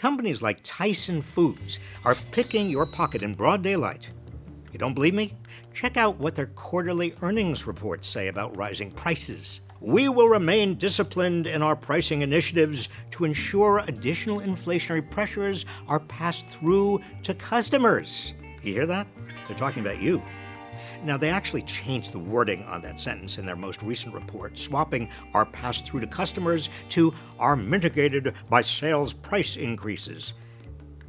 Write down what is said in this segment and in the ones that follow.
Companies like Tyson Foods are picking your pocket in broad daylight. You don't believe me? Check out what their quarterly earnings reports say about rising prices. We will remain disciplined in our pricing initiatives to ensure additional inflationary pressures are passed through to customers. You hear that? They're talking about you. Now, they actually changed the wording on that sentence in their most recent report, swapping our pass through to customers to are mitigated by sales price increases.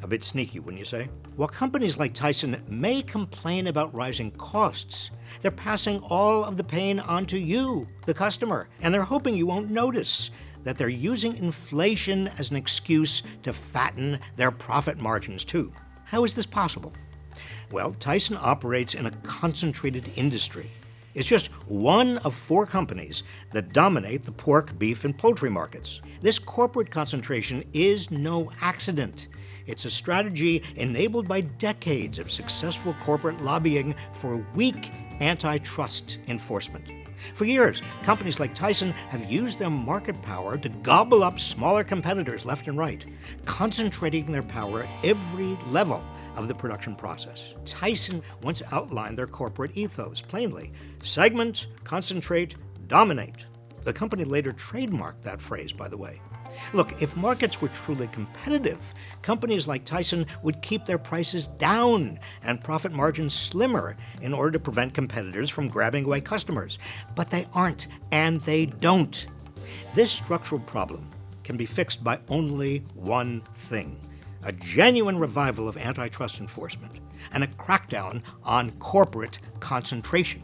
A bit sneaky, wouldn't you say? While companies like Tyson may complain about rising costs, they're passing all of the pain onto you, the customer, and they're hoping you won't notice that they're using inflation as an excuse to fatten their profit margins too. How is this possible? Well, Tyson operates in a concentrated industry. It's just one of four companies that dominate the pork, beef, and poultry markets. This corporate concentration is no accident. It's a strategy enabled by decades of successful corporate lobbying for weak antitrust enforcement. For years, companies like Tyson have used their market power to gobble up smaller competitors left and right, concentrating their power at every level of the production process. Tyson once outlined their corporate ethos plainly segment, concentrate, dominate. The company later trademarked that phrase, by the way. Look, if markets were truly competitive, companies like Tyson would keep their prices down and profit margins slimmer in order to prevent competitors from grabbing away customers. But they aren't, and they don't. This structural problem can be fixed by only one thing a genuine revival of antitrust enforcement, and a crackdown on corporate concentration.